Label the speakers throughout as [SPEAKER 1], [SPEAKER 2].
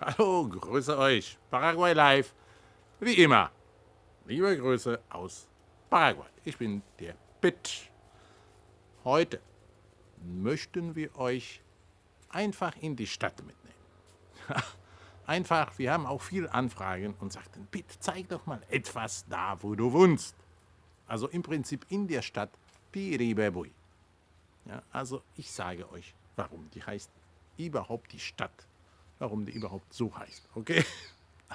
[SPEAKER 1] Hallo, grüße euch. Paraguay Live. Wie immer. Liebe Grüße aus Paraguay. Ich bin der Pitt. Heute möchten wir euch einfach in die Stadt mitnehmen. einfach, wir haben auch viele Anfragen und sagten, Pitt, zeig doch mal etwas da, wo du wohnst. Also im Prinzip in der Stadt Piribebui. Ja, also ich sage euch, warum die heißt überhaupt die Stadt warum die überhaupt so heißt. Okay?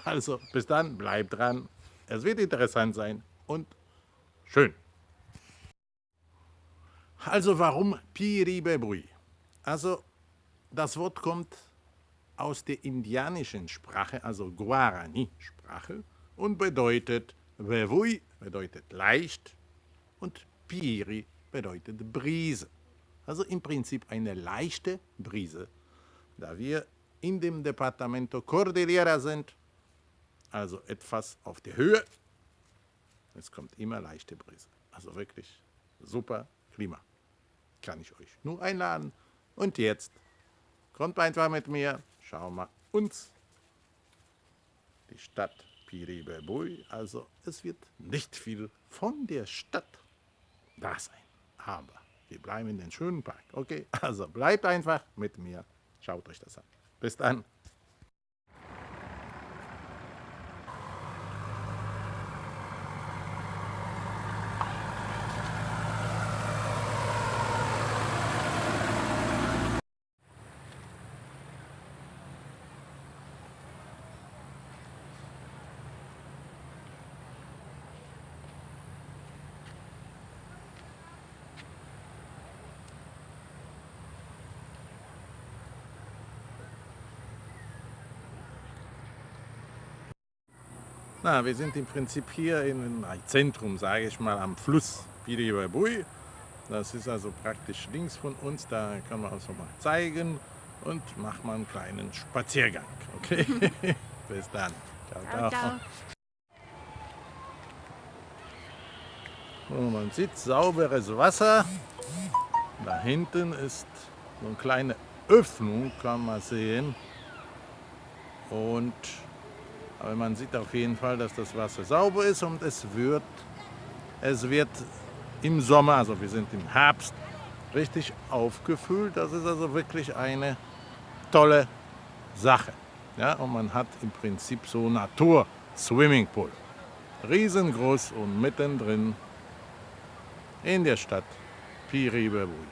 [SPEAKER 1] Also bis dann, bleibt dran. Es wird interessant sein und schön. Also warum Piribebui? Also das Wort kommt aus der indianischen Sprache, also Guarani-Sprache und bedeutet Bebui bedeutet leicht und Piri bedeutet Brise. Also im Prinzip eine leichte Brise, da wir in dem Departamento Cordillera sind, also etwas auf der Höhe. Es kommt immer leichte Brise. Also wirklich super Klima. Kann ich euch nur einladen. Und jetzt kommt einfach mit mir, schauen wir uns die Stadt Piribebui. Also es wird nicht viel von der Stadt da sein. Aber wir bleiben in den schönen Park. Okay, also bleibt einfach mit mir. Schaut euch das an. Bis Na, wir sind im Prinzip hier im Zentrum, sage ich mal, am Fluss Piribabui. Das ist also praktisch links von uns, da kann man uns mal zeigen und machen mal einen kleinen Spaziergang. Okay? Bis dann. Ciao, ciao. ciao. So, man sieht sauberes Wasser. Da hinten ist so eine kleine Öffnung, kann man sehen. Und aber man sieht auf jeden Fall, dass das Wasser sauber ist und es wird, es wird im Sommer, also wir sind im Herbst, richtig aufgefüllt. Das ist also wirklich eine tolle Sache. Ja, und man hat im Prinzip so Natur-Swimmingpool. Riesengroß und mittendrin in der Stadt Piribebui.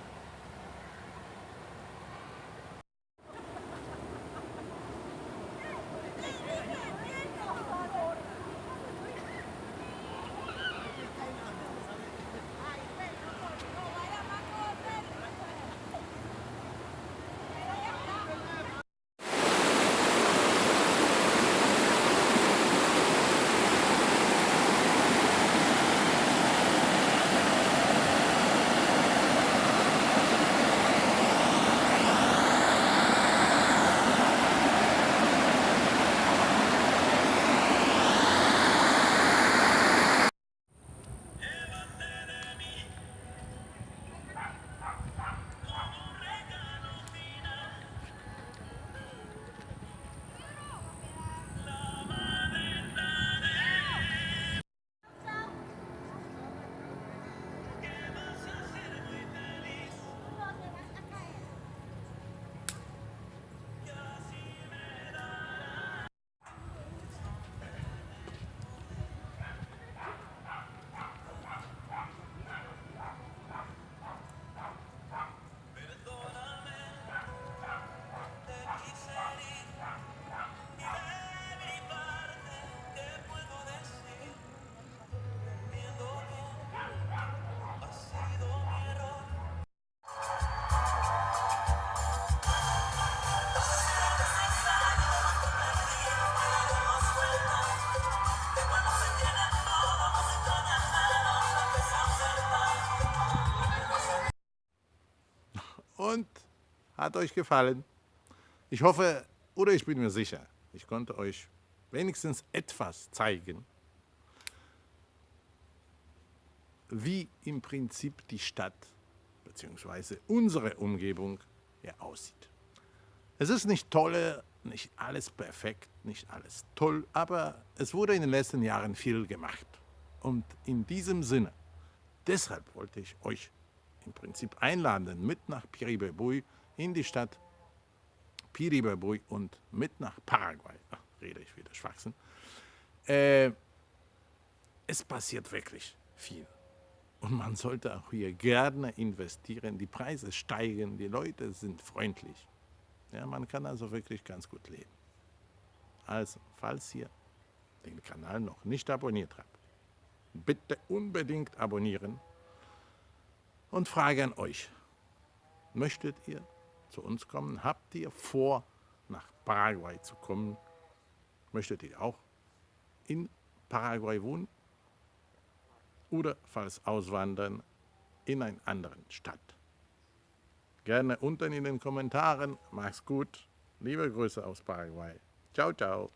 [SPEAKER 1] Hat euch gefallen. Ich hoffe, oder ich bin mir sicher, ich konnte euch wenigstens etwas zeigen, wie im Prinzip die Stadt bzw. unsere Umgebung hier aussieht. Es ist nicht tolle nicht alles perfekt, nicht alles toll, aber es wurde in den letzten Jahren viel gemacht. Und in diesem Sinne, deshalb wollte ich euch im Prinzip einladen, mit nach Piribebui in die Stadt Piribebui und mit nach Paraguay. Ach, rede ich wieder Schwachsinn. Äh, es passiert wirklich viel. Und man sollte auch hier gerne investieren. Die Preise steigen, die Leute sind freundlich. Ja, man kann also wirklich ganz gut leben. Also, falls ihr den Kanal noch nicht abonniert habt, bitte unbedingt abonnieren und frage an euch, möchtet ihr zu uns kommen? Habt ihr vor, nach Paraguay zu kommen? Möchtet ihr auch in Paraguay wohnen? Oder falls auswandern in eine andere Stadt? Gerne unten in den Kommentaren. Mach's gut. Liebe Grüße aus Paraguay. Ciao, ciao.